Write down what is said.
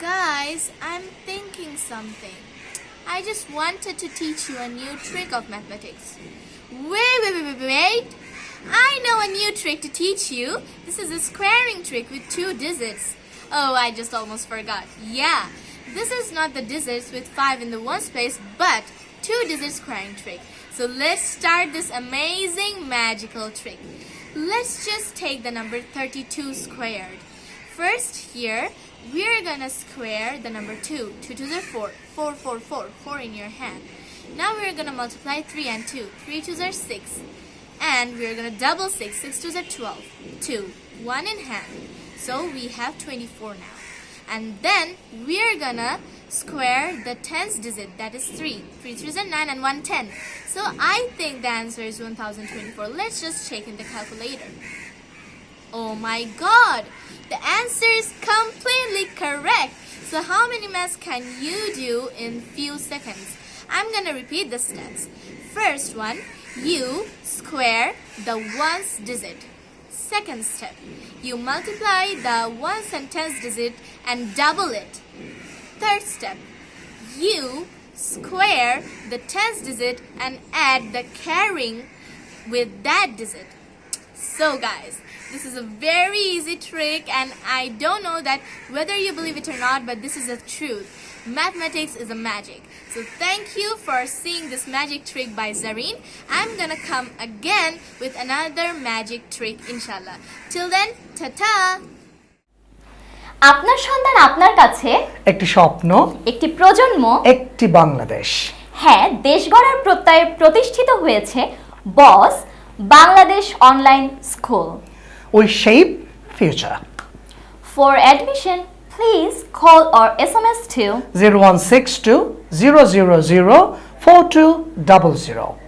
Guys, I'm thinking something. I just wanted to teach you a new trick of mathematics. Wait, wait, wait, wait, wait. I know a new trick to teach you. This is a squaring trick with two digits. Oh, I just almost forgot. Yeah, this is not the digits with 5 in the one space, but two digit squaring trick. So let's start this amazing magical trick. Let's just take the number 32 squared. First here, we're gonna square the number 2. 2 to the 4. 4, 4, 4. 4 in your hand. Now we're gonna multiply 3 and 2. 3 2s are 6. And we're gonna double 6. 6 2s are 12. 2. 1 in hand. So we have 24 now. And then we're gonna square the tens digit that is 3. 3 3s are 9 and 1 10. So I think the answer is 1024. Let's just check in the calculator. Oh my god! The answer is completely correct. So how many maths can you do in few seconds? I'm gonna repeat the steps. First one, you square the ones digit. Second step, you multiply the ones and tens digit and double it. Third step, you square the tens digit and add the carrying with that digit. So guys, this is a very easy trick and I don't know that whether you believe it or not, but this is the truth. Mathematics is a magic. So thank you for seeing this magic trick by Zareen. I'm gonna come again with another magic trick inshallah. Till then, ta-ta! আপনার সন্তান আপনার কাছে একটি স্বপ্ন একটি প্রজন্ম একটি বাংলাদেশ হ্যাঁ দেশ গড়ার প্রত্যয়ে প্রতিষ্ঠিত হয়েছে বস Bangladesh Online School. We shape future. For admission, please call or SMS to 0162 000 4200.